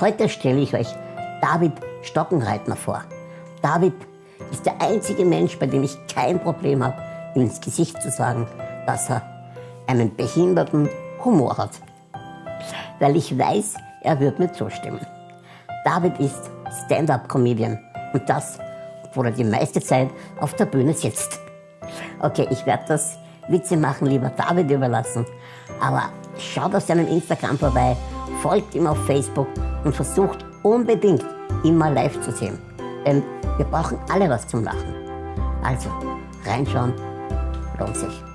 Heute stelle ich euch David Stockenreitner vor. David ist der einzige Mensch, bei dem ich kein Problem habe, ihm ins Gesicht zu sagen, dass er einen behinderten Humor hat. Weil ich weiß, er wird mir zustimmen. David ist Stand-up-Comedian und das, obwohl er die meiste Zeit auf der Bühne sitzt. Okay, ich werde das Witze machen lieber David überlassen, aber schaut auf seinem Instagram vorbei, folgt ihm auf Facebook und versucht unbedingt immer live zu sehen. Denn wir brauchen alle was zum Lachen. Also, reinschauen, lohnt sich.